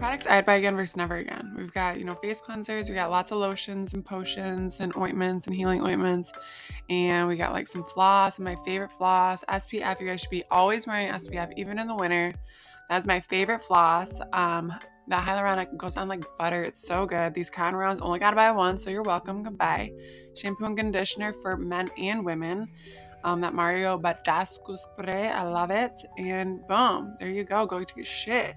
Products I'd buy again versus never again. We've got, you know, face cleansers, we got lots of lotions and potions and ointments and healing ointments. And we got like some floss and my favorite floss. SPF, you guys should be always wearing SPF, even in the winter. That's my favorite floss. Um, that hyaluronic goes on like butter. It's so good. These cotton rounds only gotta buy one, so you're welcome. Goodbye. Shampoo and conditioner for men and women. Um, that Mario Badescu spray, I love it. And boom, there you go. Go to get shit.